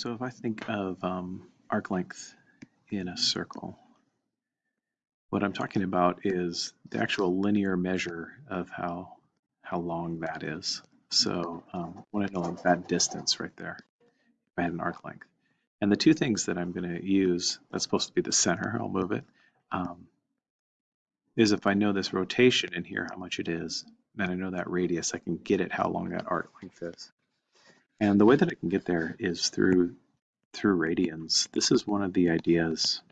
So if I think of um, arc length in a circle, what I'm talking about is the actual linear measure of how how long that is. So um, I want to know that distance right there if I had an arc length. And the two things that I'm going to use, that's supposed to be the center, I'll move it, um, is if I know this rotation in here, how much it is, then I know that radius, I can get it how long that arc length is. And the way that I can get there is through through radians. This is one of the ideas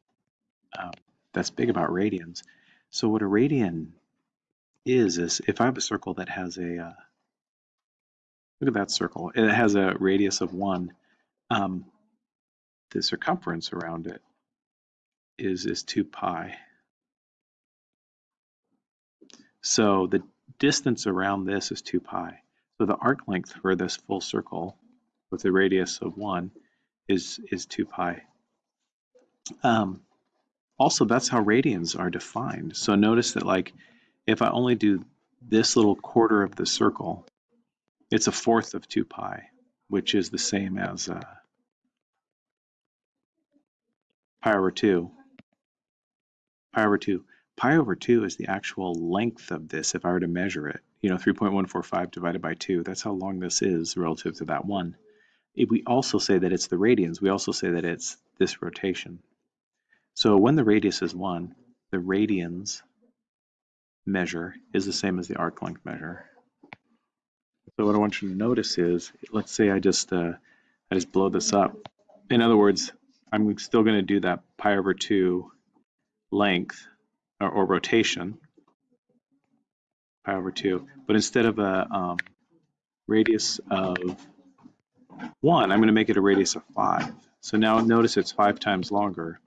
um, that's big about radians. So what a radian is, is if I have a circle that has a, uh, look at that circle, it has a radius of one, um, the circumference around it is, is 2 pi. So the distance around this is 2 pi. So the arc length for this full circle with a radius of 1 is, is 2 pi. Um, also, that's how radians are defined. So notice that like if I only do this little quarter of the circle, it's a fourth of 2 pi, which is the same as uh, pi over 2. Pi over 2. Pi over 2 is the actual length of this if I were to measure it. You know, 3.145 divided by 2, that's how long this is relative to that 1. If we also say that it's the radians, we also say that it's this rotation. So when the radius is 1, the radians measure is the same as the arc length measure. So what I want you to notice is, let's say I just uh, I just blow this up. In other words, I'm still going to do that pi over 2 length or, or rotation, pi over 2, but instead of a um, radius of 1, I'm going to make it a radius of 5. So now notice it's 5 times longer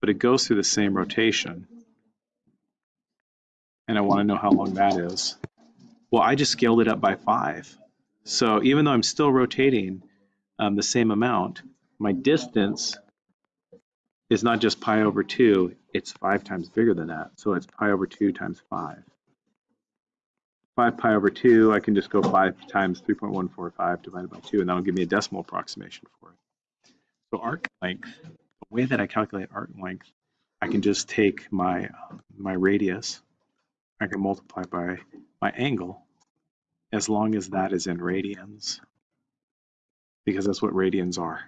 but it goes through the same rotation. And I want to know how long that is. Well, I just scaled it up by five. So even though I'm still rotating um, the same amount, my distance is not just pi over 2, it's 5 times bigger than that. So it's pi over 2 times 5. 5 pi over 2, I can just go 5 times 3.145 divided by 2, and that'll give me a decimal approximation for it. So arc length the way that I calculate arc length, I can just take my, my radius, I can multiply by my angle, as long as that is in radians, because that's what radians are.